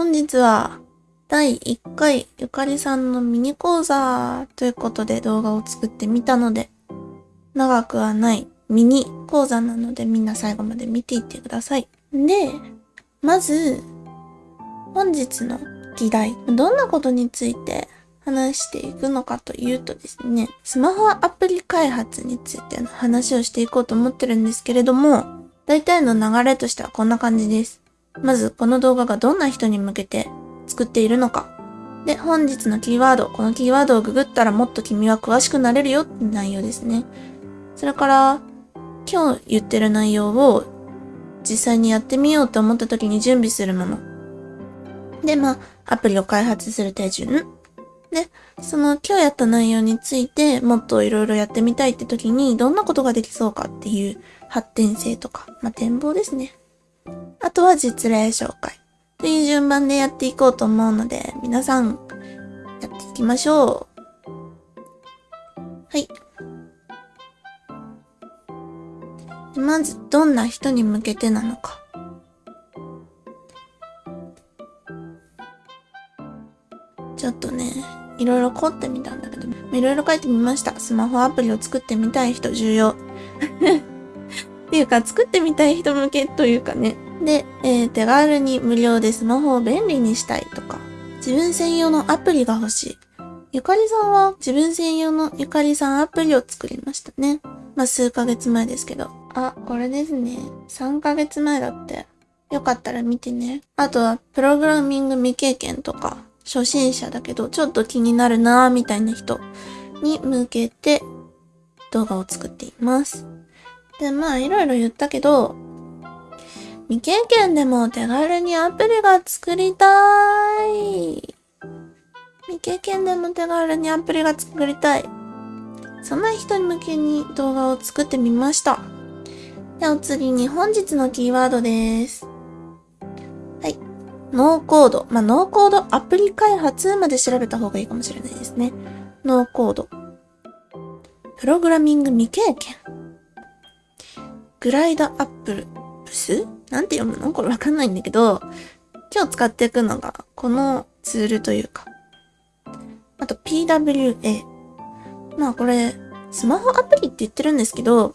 本日は第1回ゆかりさんのミニ講座ということで動画を作ってみたので、長くはないミニ講座なのでみんな最後まで見ていってください。で、まず、本日の議題、どんなことについて話していくのかというとですね、スマホアプリ開発についての話をしていこうと思ってるんですけれども、大体の流れとしてはこんな感じです。まず、この動画がどんな人に向けて作っているのか。で、本日のキーワード、このキーワードをググったらもっと君は詳しくなれるよって内容ですね。それから、今日言ってる内容を実際にやってみようと思った時に準備するもの。で、まあ、アプリを開発する手順。で、その今日やった内容についてもっといろいろやってみたいって時にどんなことができそうかっていう発展性とか、まあ、展望ですね。あとは実例紹介。という順番でやっていこうと思うので、皆さん、やっていきましょう。はい。まず、どんな人に向けてなのか。ちょっとね、いろいろ凝ってみたんだけど、いろいろ書いてみました。スマホアプリを作ってみたい人重要。ていうか、作ってみたい人向けというかね。で、えー、手軽に無料でスマホを便利にしたいとか、自分専用のアプリが欲しい。ゆかりさんは自分専用のゆかりさんアプリを作りましたね。まあ、数ヶ月前ですけど。あ、これですね。3ヶ月前だって。よかったら見てね。あとは、プログラミング未経験とか、初心者だけど、ちょっと気になるなぁ、みたいな人に向けて動画を作っています。で、まあ、いろいろ言ったけど、未経験でも手軽にアプリが作りたい。未経験でも手軽にアプリが作りたい。そんな人向けに動画を作ってみました。では次に本日のキーワードです。はい。ノーコード。まあ、ノーコードアプリ開発まで調べた方がいいかもしれないですね。ノーコード。プログラミング未経験。グライドアップル？スなんて読むの？これわかんないんだけど、今日使っていくのが、このツールというか。あと PWA。まあこれ、スマホアプリって言ってるんですけど、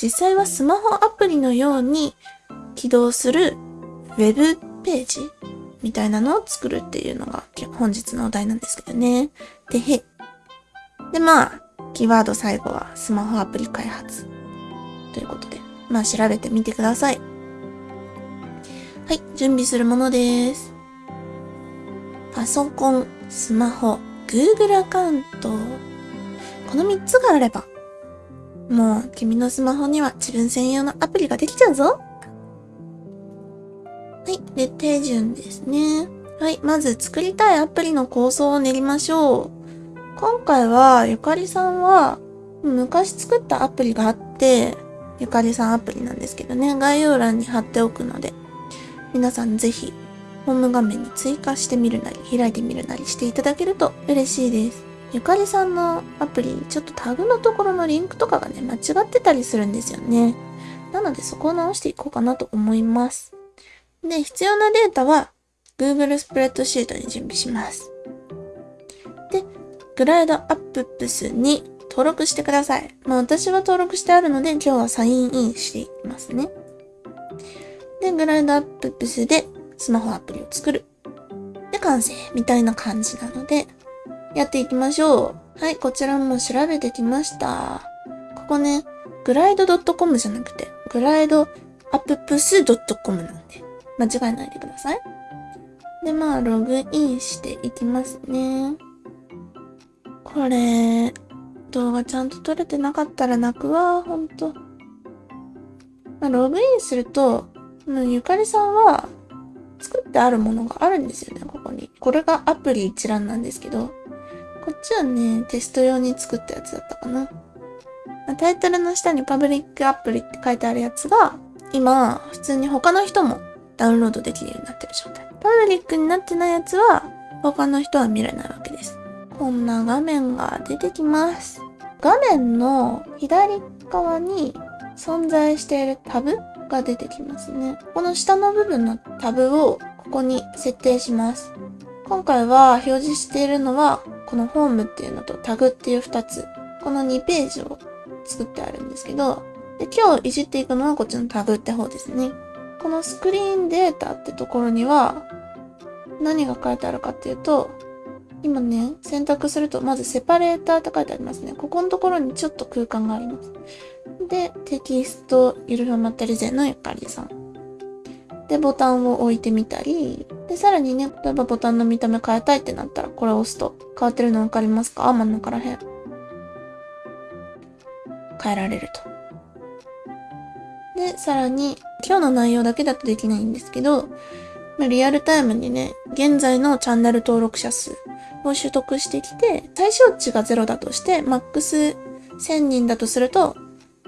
実際はスマホアプリのように起動するウェブページみたいなのを作るっていうのが本日のお題なんですけどね。でへ。で、まあ、キーワード最後はスマホアプリ開発ということで。まあ調べてみてください。はい、準備するものです。パソコン、スマホ、Google アカウント。この3つがあれば、もう君のスマホには自分専用のアプリができちゃうぞ。はい。で、手順ですね。はい。まず作りたいアプリの構想を練りましょう。今回は、ゆかりさんは、昔作ったアプリがあって、ゆかりさんアプリなんですけどね、概要欄に貼っておくので、皆さんぜひ、ホーム画面に追加してみるなり、開いてみるなりしていただけると嬉しいです。ゆかりさんのアプリ、ちょっとタグのところのリンクとかがね、間違ってたりするんですよね。なのでそこを直していこうかなと思います。で、必要なデータは Google スプレッドシートに準備します。で、グライドアッププスに登録してください。まあ私は登録してあるので今日はサインインしていきますね。で、グライドアッププスでスマホアプリを作る。で、完成みたいな感じなので、やっていきましょう。はい、こちらも調べてきました。ここね、グライド .com じゃなくて、グライドアッププス .com なんで、間違えないでください。で、まあ、ログインしていきますね。これ、動画ちゃんと撮れてなかったら泣くわ、ほんと。まあ、ログインすると、ゆかりさんは作ってあるものがあるんですよね、ここに。これがアプリ一覧なんですけど、こっちはね、テスト用に作ったやつだったかな。タイトルの下にパブリックアプリって書いてあるやつが、今、普通に他の人もダウンロードできるようになってる状態。パブリックになってないやつは、他の人は見れないわけです。こんな画面が出てきます。画面の左側に存在しているタブが出てきますね。この下の部分のタブをここに設定します。今回は表示しているのは、このホームっていうのとタグっていう2つ。この2ページを作ってあるんですけど、で今日いじっていくのはこっちのタグって方ですね。このスクリーンデータってところには、何が書いてあるかっていうと、今ね、選択すると、まずセパレーターって書いてありますね。ここのところにちょっと空間があります。で、テキスト、ゆるふまったりぜのゆかりさん。で、ボタンを置いてみたり、で、さらにね、例えばボタンの見た目変えたいってなったら、これを押すと変わってるのわかりますか？真ん中らへん。変えられると。で、さらに、今日の内容だけだとできないんですけど、まあリアルタイムにね、現在のチャンネル登録者数を取得してきて、最小値が0だとして、マックス1000人だとすると、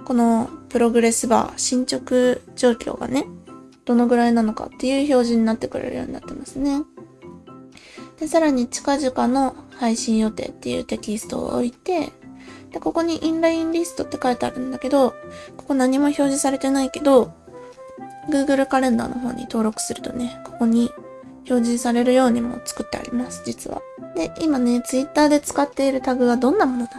このプログレスバー、進捗状況がね、どのぐらいなのかっていう表示になってくれるようになってますね。で、さらに近々の配信予定っていうテキストを置いて、で、ここにインラインリストって書いてあるんだけど、ここ何も表示されてないけど、Google カレンダーの方に登録するとね、ここに表示されるようにも作ってあります、実は。で、今ね、Twitter で使っているタグがどんなものなのか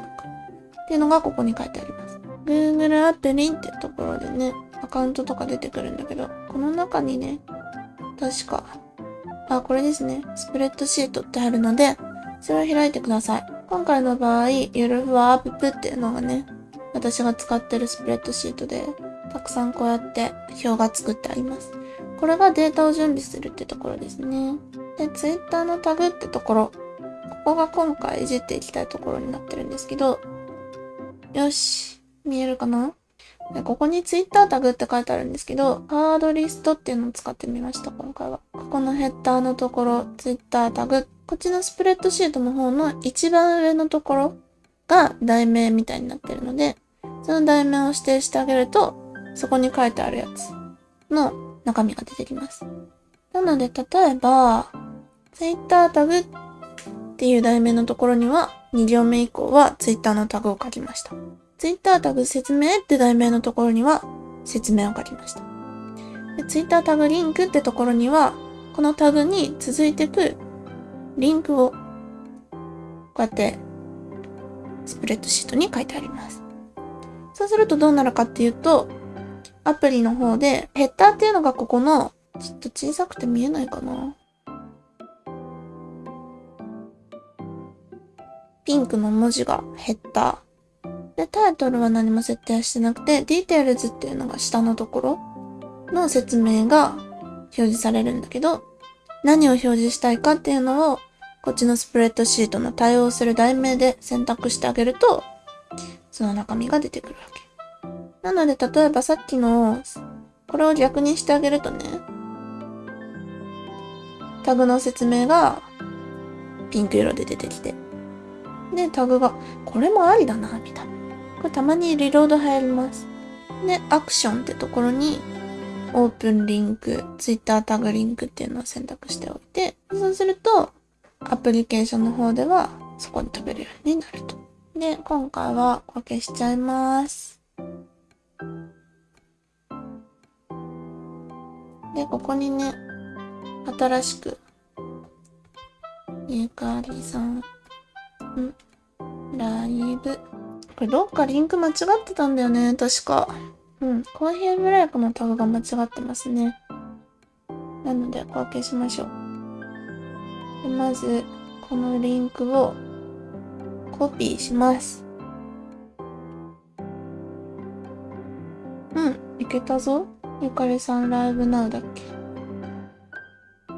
っていうのがここに書いてあります。Google アプリってところでね、アカウントとか出てくるんだけど、この中にね、確か、あ、これですね。スプレッドシートってあるので、それを開いてください。今回の場合、ゆるふわアップっていうのがね、私が使ってるスプレッドシートで、たくさんこうやって表が作ってあります。これがデータを準備するってところですね。で、Twitter のタグってところ、ここが今回いじっていきたいところになってるんですけど、よし、見えるかな？でここに Twitter タグって書いてあるんですけど、ハードリストっていうのを使ってみました、今回は。ここのヘッダーのところ、Twitter タグ。こっちのスプレッドシートの方の一番上のところが題名みたいになってるので、その題名を指定してあげると、そこに書いてあるやつの中身が出てきます。なので、例えば、Twitter タグっていう題名のところには、2行目以降は Twitter のタグを書きました。Twitter タグ説明って題名のところには説明を書きました。Twitter タグリンクってところには、このタグに続いてくリンクを、こうやってスプレッドシートに書いてあります。そうするとどうなるかっていうと、アプリの方で、ヘッダーっていうのがここの、ちょっと小さくて見えないかな。ピンクの文字がヘッダー。で、タイトルは何も設定してなくて、 details っていうのが下のところの説明が表示されるんだけど、何を表示したいかっていうのを、こっちのスプレッドシートの対応する題名で選択してあげると、その中身が出てくるわけ。なので、例えばさっきの、これを逆にしてあげるとね、タグの説明がピンク色で出てきて、で、タグが、これもありだな、みたいな。これたまにリロード入ります。で、アクションってところに、オープンリンク、ツイッタータグリンクっていうのを選択しておいて、そうすると、アプリケーションの方では、そこに飛べるようになると。で、今回はこれ消しちゃいます。で、ここにね、新しく、ゆかりさん、ん、ライブ。これどっかリンク間違ってたんだよね、確か。うん、コーヒーブレイクのタグが間違ってますね。なので、これ消しましょう。でまず、このリンクをコピーします。うん、いけたぞ。ゆかりさんライブナウだっけ？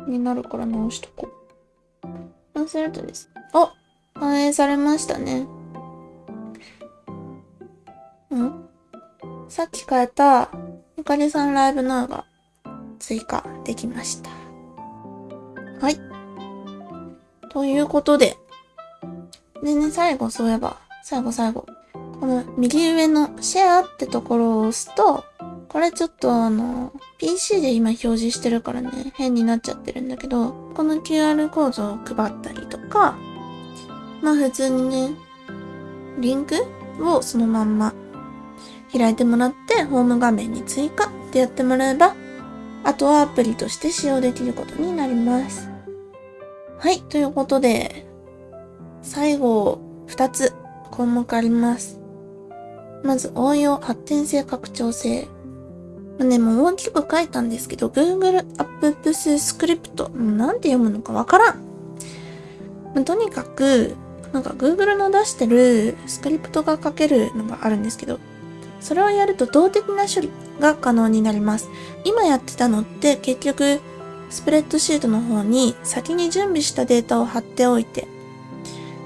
になるから直しとこう。そうするとです。お反映されましたね。ん？さっき変えたゆかりさんライブナウが追加できました。はい。ということで。でね、最後そういえば、最後最後。この右上のシェアってところを押すと、これちょっとあの、PC で今表示してるからね、変になっちゃってるんだけど、この QR コードを配ったりとか、まあ普通にね、リンクをそのまんま開いてもらって、ホーム画面に追加ってやってもらえば、あとはアプリとして使用できることになります。はい、ということで、最後、2つ項目あります。まず、応用発展性拡張性。ね、もう大きく書いたんですけど、Google Apps Script、もうなんて読むのかわからん。とにかく、なんか Google の出してるスクリプトが書けるのがあるんですけど、それをやると動的な処理が可能になります。今やってたのって結局、スプレッドシートの方に先に準備したデータを貼っておいて、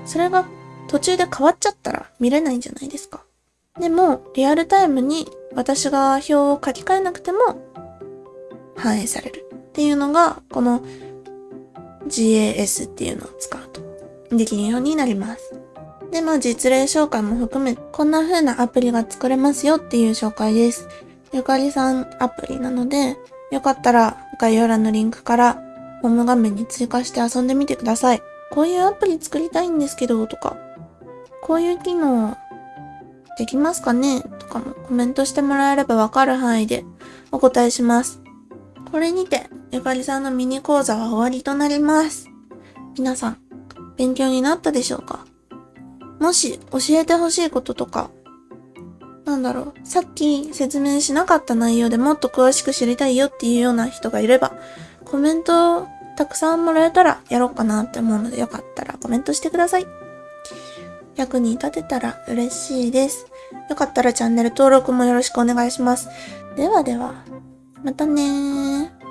それが途中で変わっちゃったら見れないんじゃないですか。でも、リアルタイムに私が表を書き換えなくても反映されるっていうのが、この GAS っていうのを使うとできるようになります。で、まあ実例紹介も含め、こんな風なアプリが作れますよっていう紹介です。ゆかりさんアプリなので、よかったら概要欄のリンクからホーム画面に追加して遊んでみてください。こういうアプリ作りたいんですけど、とか、こういう機能できますかね？とかもコメントしてもらえればわかる範囲でお答えします。これにて、ゆかりさんのミニ講座は終わりとなります。皆さん、勉強になったでしょうか？もし教えてほしいこととか、なんだろう、さっき説明しなかった内容でもっと詳しく知りたいよっていうような人がいれば、コメントたくさんもらえたらやろうかなって思うのでよかったらコメントしてください。役に立てたら嬉しいです。よかったらチャンネル登録もよろしくお願いします。ではでは、またねー。